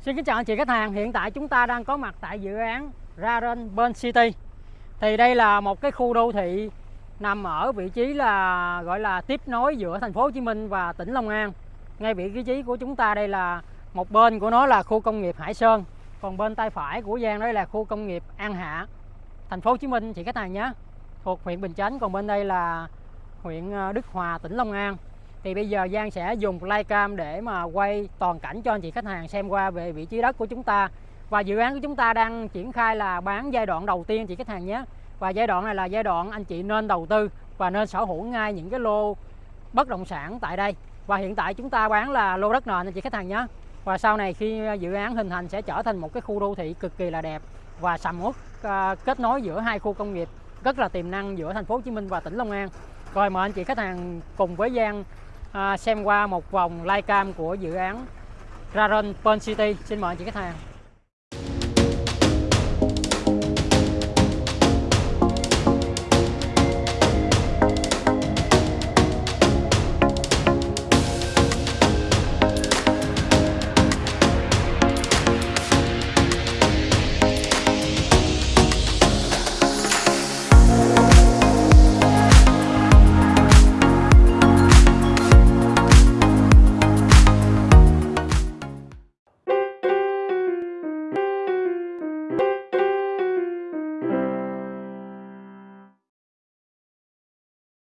Xin kính chào anh chị khách hàng, hiện tại chúng ta đang có mặt tại dự án Raren Ben City. Thì đây là một cái khu đô thị nằm ở vị trí là gọi là tiếp nối giữa thành phố Hồ Chí Minh và tỉnh Long An. Ngay vị trí của chúng ta đây là một bên của nó là khu công nghiệp Hải Sơn, còn bên tay phải của Giang đây là khu công nghiệp An Hạ, thành phố Hồ Chí Minh chị khách hàng nhé. Thuộc huyện Bình Chánh, còn bên đây là huyện ờ, Đức Hòa, tỉnh Long An thì bây giờ Giang sẽ dùng flycam để mà quay toàn cảnh cho anh chị khách hàng xem qua về vị trí đất của chúng ta. Và dự án của chúng ta đang triển khai là bán giai đoạn đầu tiên chị khách hàng nhé. Và giai đoạn này là giai đoạn anh chị nên đầu tư và nên sở hữu ngay những cái lô bất động sản tại đây. Và hiện tại chúng ta bán là lô đất nền, anh chị khách hàng nhé. Và sau này khi dự án hình thành sẽ trở thành một cái khu đô thị cực kỳ là đẹp và sầm uất à, kết nối giữa hai khu công nghiệp rất là tiềm năng giữa thành phố Hồ Chí Minh và tỉnh Long An. Rồi mời anh chị khách hàng cùng với Giang à, xem qua một vòng live cam của dự án Raron Pearl City. Xin mời anh chị khách hàng.